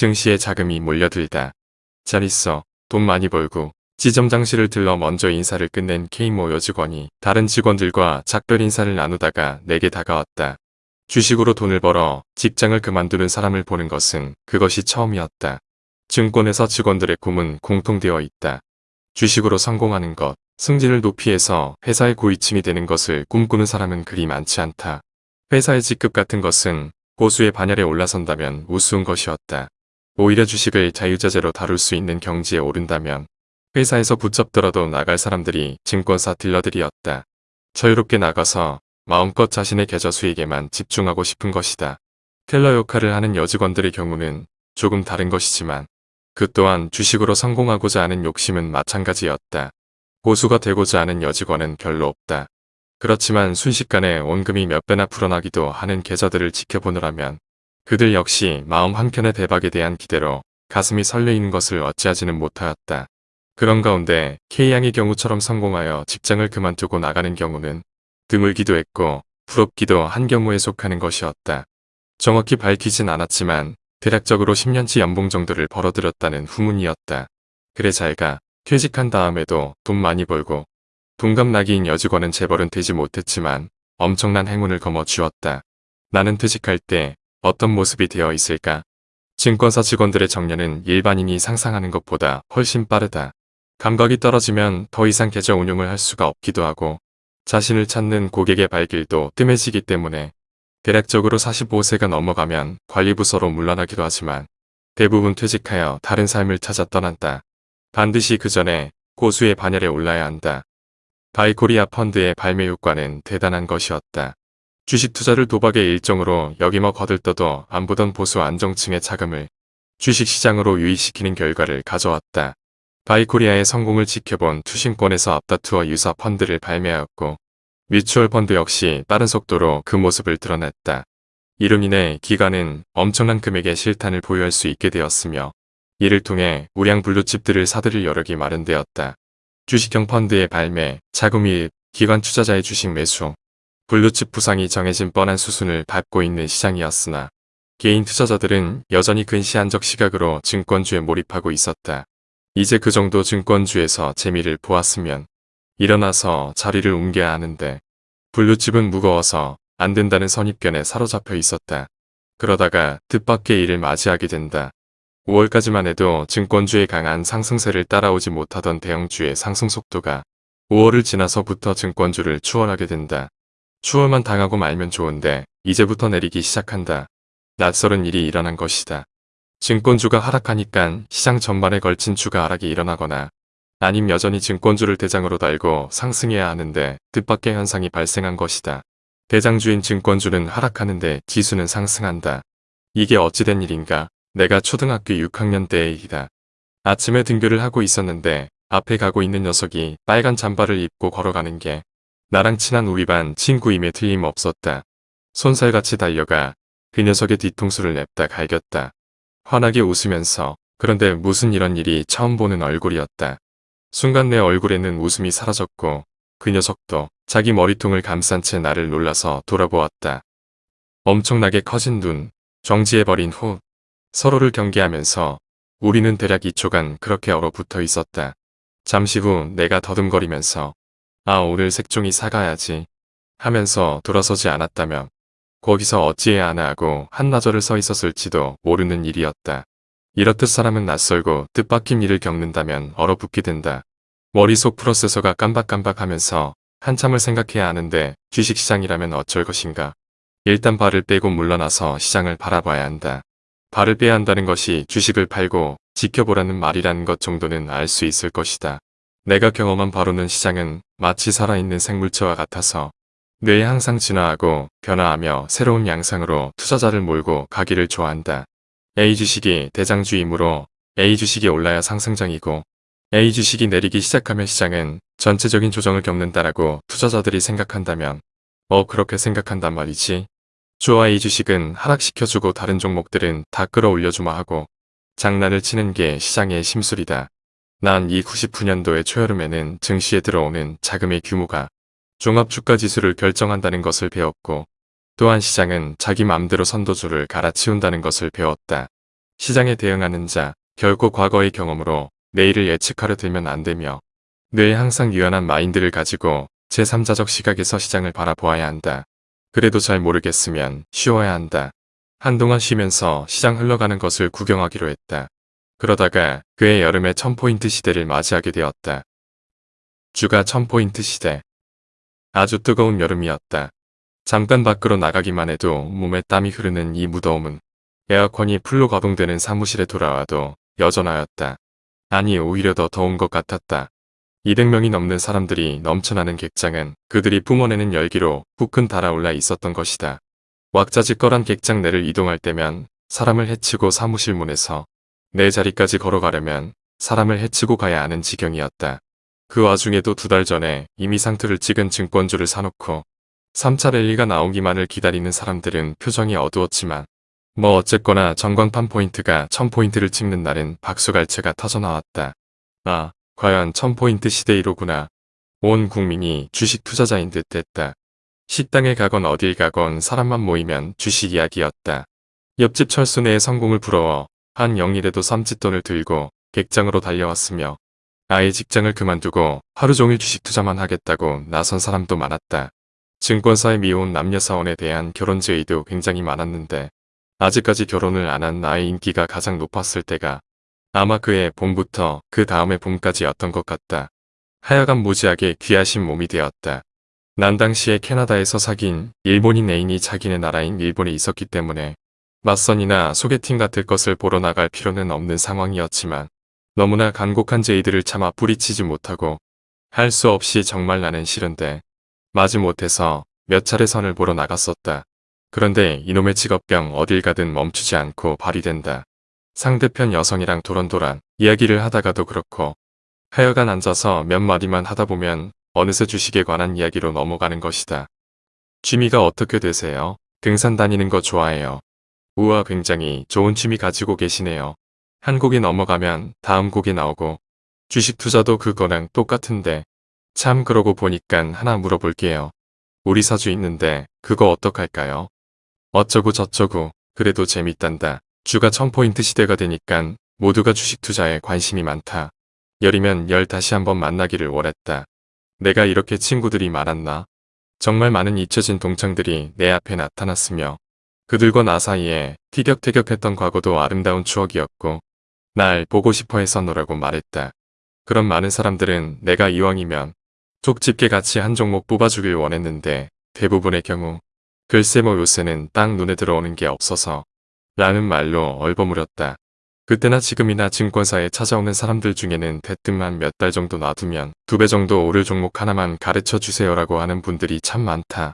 증시에 자금이 몰려들다. 잘 있어. 돈 많이 벌고 지점 장실을 들러 먼저 인사를 끝낸 K모 여직원이 다른 직원들과 작별 인사를 나누다가 내게 다가왔다. 주식으로 돈을 벌어 직장을 그만두는 사람을 보는 것은 그것이 처음이었다. 증권회사 직원들의 꿈은 공통되어 있다. 주식으로 성공하는 것, 승진을 높이해서 회사의 고위층이 되는 것을 꿈꾸는 사람은 그리 많지 않다. 회사의 직급 같은 것은 고수의 반열에 올라선다면 우스운 것이었다. 오히려 주식을 자유자재로 다룰 수 있는 경지에 오른다면 회사에서 붙잡더라도 나갈 사람들이 증권사 딜러들이었다. 자유롭게 나가서 마음껏 자신의 계좌 수익에만 집중하고 싶은 것이다. 텔러 역할을 하는 여직원들의 경우는 조금 다른 것이지만 그 또한 주식으로 성공하고자 하는 욕심은 마찬가지였다. 고수가 되고자 하는 여직원은 별로 없다. 그렇지만 순식간에 원금이 몇 배나 불어나기도 하는 계좌들을 지켜보느라면 그들 역시 마음 한켠의 대박에 대한 기대로 가슴이 설레이는 것을 어찌하지는 못하였다. 그런 가운데 K양의 경우처럼 성공하여 직장을 그만두고 나가는 경우는 드물기도 했고 부럽기도 한 경우에 속하는 것이었다. 정확히 밝히진 않았지만 대략적으로 10년치 연봉 정도를 벌어들였다는 후문이었다. 그래 잘가 퇴직한 다음에도 돈 많이 벌고 동갑나기인 여직원은 재벌은 되지 못했지만 엄청난 행운을 거머쥐었다. 나는 퇴직할 때 어떤 모습이 되어 있을까? 증권사 직원들의 정년은 일반인이 상상하는 것보다 훨씬 빠르다. 감각이 떨어지면 더 이상 계좌 운용을 할 수가 없기도 하고 자신을 찾는 고객의 발길도 뜸해지기 때문에 대략적으로 45세가 넘어가면 관리부서로 물러나기도 하지만 대부분 퇴직하여 다른 삶을 찾아 떠난다. 반드시 그 전에 고수의 반열에 올라야 한다. 바이코리아 펀드의 발매 효과는 대단한 것이었다. 주식 투자를 도박의 일종으로 여기며 거들떠도 안 보던 보수 안정층의 자금을 주식시장으로 유입시키는 결과를 가져왔다. 바이코리아의 성공을 지켜본 투신권에서 앞다투어 유사 펀드를 발매하였고 뮤추얼 펀드 역시 빠른 속도로 그 모습을 드러냈다. 이로 인해 기관은 엄청난 금액의 실탄을 보유할 수 있게 되었으며 이를 통해 우량 블루칩들을 사들일 여력이 마련되었다. 주식형 펀드의 발매, 자금 이입, 기관 투자자의 주식 매수, 블루칩 부상이 정해진 뻔한 수순을 밟고 있는 시장이었으나 개인 투자자들은 여전히 근시안적 시각으로 증권주에 몰입하고 있었다. 이제 그 정도 증권주에서 재미를 보았으면 일어나서 자리를 옮겨야 하는데 블루칩은 무거워서 안 된다는 선입견에 사로잡혀 있었다. 그러다가 뜻밖의 일을 맞이하게 된다. 5월까지만 해도 증권주의 강한 상승세를 따라오지 못하던 대형주의 상승 속도가 5월을 지나서부터 증권주를 추월하게 된다. 추월만 당하고 말면 좋은데 이제부터 내리기 시작한다. 낯설은 일이 일어난 것이다. 증권주가 하락하니까 시장 전반에 걸친 주가 하락이 일어나거나 아님 여전히 증권주를 대장으로 달고 상승해야 하는데 뜻밖의 현상이 발생한 것이다. 대장주인 증권주는 하락하는데 지수는 상승한다. 이게 어찌된 일인가? 내가 초등학교 6학년 때의 일이다. 아침에 등교를 하고 있었는데 앞에 가고 있는 녀석이 빨간 잠바를 입고 걸어가는 게 나랑 친한 우리 반 친구임에 틀림없었다. 손살같이 달려가 그 녀석의 뒤통수를 냅다 갈겼다. 환하게 웃으면서 그런데 무슨 이런 일이 처음 보는 얼굴이었다. 순간 내 얼굴에는 웃음이 사라졌고 그 녀석도 자기 머리통을 감싼 채 나를 놀라서 돌아보았다. 엄청나게 커진 눈, 정지해버린 후 서로를 경계하면서 우리는 대략 2초간 그렇게 얼어붙어 있었다. 잠시 후 내가 더듬거리면서 아 오늘 색종이 사가야지 하면서 돌아서지 않았다면 거기서 어찌해야 하나 하고 한나절을 서 있었을지도 모르는 일이었다. 이렇듯 사람은 낯설고 뜻밖인 일을 겪는다면 얼어붙게 된다. 머릿속 프로세서가 깜박깜박하면서 한참을 생각해야 하는데 주식시장이라면 어쩔 것인가. 일단 발을 빼고 물러나서 시장을 바라봐야 한다. 발을 빼야 한다는 것이 주식을 팔고 지켜보라는 말이라는 것 정도는 알 수 있을 것이다. 내가 경험한 바로는 시장은 마치 살아있는 생물체와 같아서 뇌에 항상 진화하고 변화하며 새로운 양상으로 투자자를 몰고 가기를 좋아한다. A 주식이 대장주이므로 A 주식이 올라야 상승장이고 A 주식이 내리기 시작하면 시장은 전체적인 조정을 겪는다라고 투자자들이 생각한다면 어 그렇게 생각한단 말이지. 주와 A 주식은 하락시켜주고 다른 종목들은 다 끌어올려주마 하고 장난을 치는 게 시장의 심술이다. 난 이 99년도의 초여름에는 증시에 들어오는 자금의 규모가 종합주가 지수를 결정한다는 것을 배웠고 또한 시장은 자기 맘대로 선도주를 갈아치운다는 것을 배웠다. 시장에 대응하는 자, 결코 과거의 경험으로 내일을 예측하려 들면 안 되며 늘 항상 유연한 마인드를 가지고 제3자적 시각에서 시장을 바라보아야 한다. 그래도 잘 모르겠으면 쉬어야 한다. 한동안 쉬면서 시장 흘러가는 것을 구경하기로 했다. 그러다가 그해 여름에 1000포인트 시대를 맞이하게 되었다. 주가 1000포인트 시대. 아주 뜨거운 여름이었다. 잠깐 밖으로 나가기만 해도 몸에 땀이 흐르는 이 무더움은 에어컨이 풀로 가동되는 사무실에 돌아와도 여전하였다. 아니 오히려 더 더운 것 같았다. 200명이 넘는 사람들이 넘쳐나는 객장은 그들이 뿜어내는 열기로 후끈 달아올라 있었던 것이다. 왁자지껄한 객장 내를 이동할 때면 사람을 해치고 사무실 문에서 내 자리까지 걸어가려면 사람을 해치고 가야 하는 지경이었다. 그 와중에도 두 달 전에 이미 상투를 찍은 증권주를 사놓고 3차 랠리가 나오기만을 기다리는 사람들은 표정이 어두웠지만 뭐 어쨌거나 전광판 포인트가 1000포인트를 찍는 날은 박수갈채가 터져나왔다. 아, 과연 1000포인트 시대이로구나. 온 국민이 주식 투자자인 듯 했다. 식당에 가건 어딜 가건 사람만 모이면 주식 이야기였다. 옆집 철수네의 성공을 부러워 한 영일에도 쌈짓돈을 들고 객장으로 달려왔으며 아예 직장을 그만두고 하루 종일 주식 투자만 하겠다고 나선 사람도 많았다. 증권사에 미혼 남녀 사원에 대한 결혼 제의도 굉장히 많았는데 아직까지 결혼을 안 한 나의 인기가 가장 높았을 때가 아마 그해 봄부터 그 다음의 봄까지였던 것 같다. 하여간 무지하게 귀하신 몸이 되었다. 난 당시에 캐나다에서 사귄 일본인 애인이 자기네 나라인 일본에 있었기 때문에 맞선이나 소개팅 같을 것을 보러 나갈 필요는 없는 상황이었지만 너무나 간곡한 제의들을 참아 뿌리치지 못하고 할 수 없이 정말 나는 싫은데 마지못해서 몇 차례 선을 보러 나갔었다. 그런데 이놈의 직업병 어딜 가든 멈추지 않고 발휘된다. 상대편 여성이랑 도란도란 이야기를 하다가도 그렇고 하여간 앉아서 몇 마디만 하다 보면 어느새 주식에 관한 이야기로 넘어가는 것이다. 취미가 어떻게 되세요? 등산 다니는 거 좋아해요. 우와 굉장히 좋은 취미 가지고 계시네요. 한 곡이 넘어가면 다음 곡이 나오고 주식 투자도 그거랑 똑같은데 참 그러고 보니깐 하나 물어볼게요. 우리 사주 있는데 그거 어떡할까요? 어쩌고 저쩌고 그래도 재밌단다. 주가 1000포인트 시대가 되니깐 모두가 주식 투자에 관심이 많다. 열이면 열 다시 한번 만나기를 원했다. 내가 이렇게 친구들이 많았나? 정말 많은 잊혀진 동창들이 내 앞에 나타났으며 그들과 나 사이에 티격태격했던 과거도 아름다운 추억이었고 날 보고 싶어 했었노라고 말했다. 그런 많은 사람들은 내가 이왕이면 족 집게 같이 한 종목 뽑아주길 원했는데 대부분의 경우 글쎄 뭐 요새는 딱 눈에 들어오는 게 없어서 라는 말로 얼버무렸다. 그때나 지금이나 증권사에 찾아오는 사람들 중에는 대뜸만 몇달 정도 놔두면 두 배 정도 오를 종목 하나만 가르쳐 주세요라고 하는 분들이 참 많다.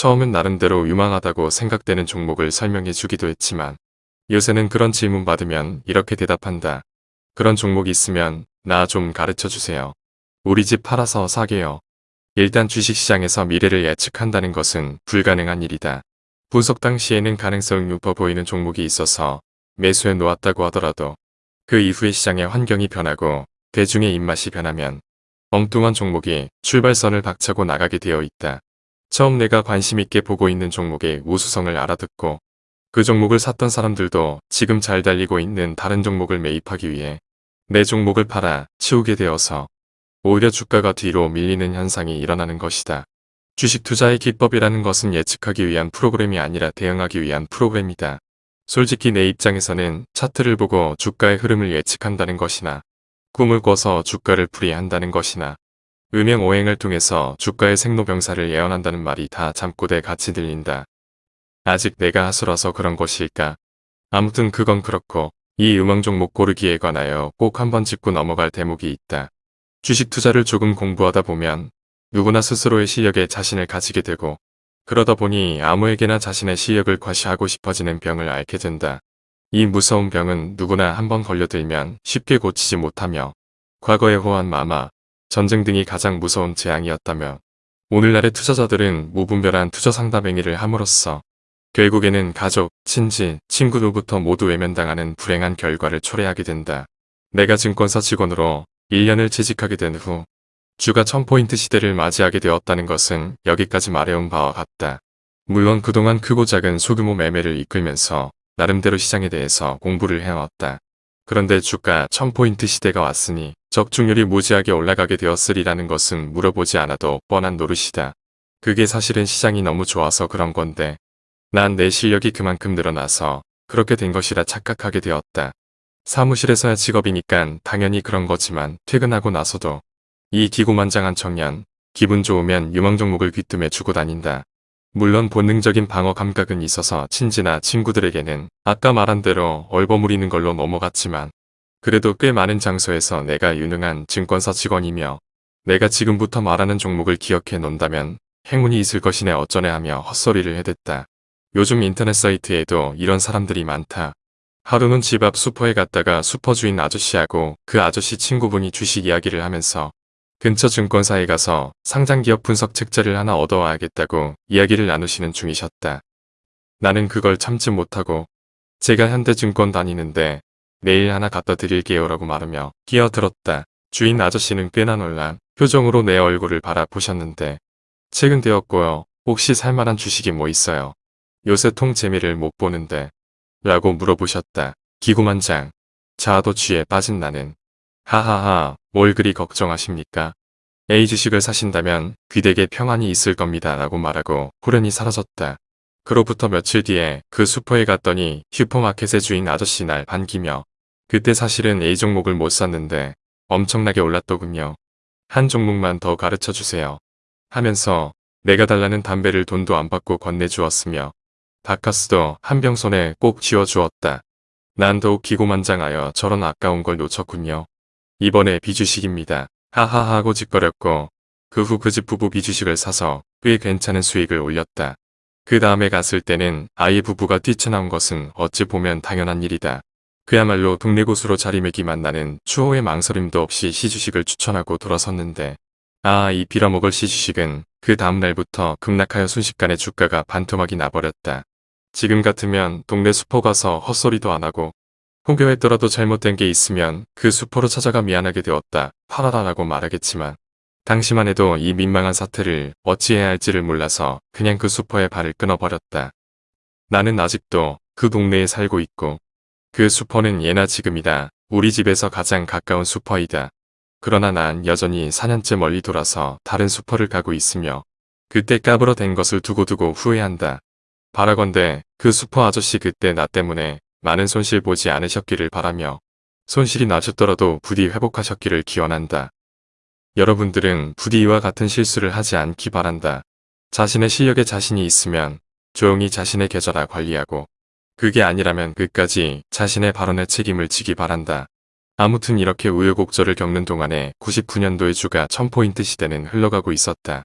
처음엔 나름대로 유망하다고 생각되는 종목을 설명해 주기도 했지만 요새는 그런 질문 받으면 이렇게 대답한다. 그런 종목 있으면 나 좀 가르쳐 주세요. 우리 집 팔아서 사게요. 일단 주식시장에서 미래를 예측한다는 것은 불가능한 일이다. 분석 당시에는 가능성이 높아 보이는 종목이 있어서 매수해 놓았다고 하더라도 그 이후에 시장의 환경이 변하고 대중의 입맛이 변하면 엉뚱한 종목이 출발선을 박차고 나가게 되어 있다. 처음 내가 관심 있게 보고 있는 종목의 우수성을 알아듣고 그 종목을 샀던 사람들도 지금 잘 달리고 있는 다른 종목을 매입하기 위해 내 종목을 팔아 치우게 되어서 오히려 주가가 뒤로 밀리는 현상이 일어나는 것이다. 주식 투자의 기법이라는 것은 예측하기 위한 프로그램이 아니라 대응하기 위한 프로그램이다. 솔직히 내 입장에서는 차트를 보고 주가의 흐름을 예측한다는 것이나 꿈을 꿔서 주가를 풀이한다는 것이나 음행오행을 통해서 주가의 생로병사를 예언한다는 말이 다 잠꼬대 같이 들린다. 아직 내가 하수라서 그런 것일까? 아무튼 그건 그렇고 이 음악 종목 고르기에 관하여 꼭 한번 짚고 넘어갈 대목이 있다. 주식 투자를 조금 공부하다 보면 누구나 스스로의 실력에 자신을 가지게 되고 그러다 보니 아무에게나 자신의 실력을 과시하고 싶어지는 병을 앓게 된다. 이 무서운 병은 누구나 한번 걸려들면 쉽게 고치지 못하며 과거의 호환 마마, 전쟁 등이 가장 무서운 재앙이었다며 오늘날의 투자자들은 무분별한 투자 상담 행위를 함으로써 결국에는 가족, 친지, 친구 누부터 모두 외면당하는 불행한 결과를 초래하게 된다. 내가 증권사 직원으로 1년을 재직하게 된 후 주가 1000포인트 시대를 맞이하게 되었다는 것은 여기까지 말해온 바와 같다. 물론 그동안 크고 작은 소규모 매매를 이끌면서 나름대로 시장에 대해서 공부를 해왔다. 그런데 주가 1000포인트 시대가 왔으니 적중률이 무지하게 올라가게 되었으리라는 것은 물어보지 않아도 뻔한 노릇이다. 그게 사실은 시장이 너무 좋아서 그런 건데 난 내 실력이 그만큼 늘어나서 그렇게 된 것이라 착각하게 되었다. 사무실에서야 직업이니까 당연히 그런 거지만 퇴근하고 나서도 이 기고만장한 청년 기분 좋으면 유망 종목을 귀뜸해 주고 다닌다. 물론 본능적인 방어 감각은 있어서 친지나 친구들에게는 아까 말한 대로 얼버무리는 걸로 넘어갔지만 그래도 꽤 많은 장소에서 내가 유능한 증권사 직원이며 내가 지금부터 말하는 종목을 기억해 놓는다면 행운이 있을 것이네 어쩌네 하며 헛소리를 해댔다. 요즘 인터넷 사이트에도 이런 사람들이 많다. 하루는 집 앞 슈퍼에 갔다가 슈퍼 주인 아저씨하고 그 아저씨 친구분이 주식 이야기를 하면서 근처 증권사에 가서 상장기업 분석 책자를 하나 얻어와야겠다고 이야기를 나누시는 중이셨다. 나는 그걸 참지 못하고 제가 현대증권 다니는데 내일 하나 갖다 드릴게요 라고 말하며 끼어들었다. 주인 아저씨는 꽤나 놀란 표정으로 내 얼굴을 바라보셨는데 책은 되었고요. 혹시 살만한 주식이 뭐 있어요? 요새 통 재미를 못 보는데 라고 물어보셨다. 기구만장. 자아도 쥐에 빠진 나는 하하하 뭘 그리 걱정하십니까? A 주식을 사신다면 귀댁에 평안이 있을 겁니다 라고 말하고 후련히 사라졌다. 그로부터 며칠 뒤에 그 슈퍼에 갔더니 슈퍼마켓의 주인 아저씨 날 반기며 그때 사실은 A 종목을 못 샀는데 엄청나게 올랐더군요. 한 종목만 더 가르쳐 주세요. 하면서 내가 달라는 담배를 돈도 안 받고 건네주었으며 바카스도 한 병 손에 꼭 쥐어주었다. 난 더욱 기고만장하여 저런 아까운 걸 놓쳤군요. 이번에 비주식입니다. 하하하 하고 짓거렸고 그 후 그 집 부부 비주식을 사서 꽤 괜찮은 수익을 올렸다. 그 다음에 갔을 때는 아이 부부가 뛰쳐나온 것은 어찌 보면 당연한 일이다. 그야말로 동네 고수로 자리매기만 나는 추호의 망설임도 없이 시주식을 추천하고 돌아섰는데 아 이 빌어먹을 시주식은 그 다음날부터 급락하여 순식간에 주가가 반토막이 나버렸다. 지금 같으면 동네 슈퍼 가서 헛소리도 안 하고 혹여했더라도 잘못된 게 있으면 그 슈퍼로 찾아가 미안하게 되었다. 팔아라라고 말하겠지만 당시만 해도 이 민망한 사태를 어찌해야 할지를 몰라서 그냥 그 슈퍼에 발을 끊어버렸다. 나는 아직도 그 동네에 살고 있고 그 슈퍼는 예나 지금이나. 우리 집에서 가장 가까운 슈퍼이다. 그러나 난 여전히 4년째 멀리 돌아서 다른 슈퍼를 가고 있으며 그때 까불어 댄 것을 두고두고 후회한다. 바라건대 그 슈퍼 아저씨 그때 나 때문에 많은 손실 보지 않으셨기를 바라며 손실이 나셨더라도 부디 회복하셨기를 기원한다. 여러분들은 부디 이와 같은 실수를 하지 않기 바란다. 자신의 실력에 자신이 있으면 조용히 자신의 계좌라 관리하고 그게 아니라면 끝까지 자신의 발언에 책임을 지기 바란다. 아무튼 이렇게 우여곡절을 겪는 동안에 99년도의 주가 1000포인트 시대는 흘러가고 있었다.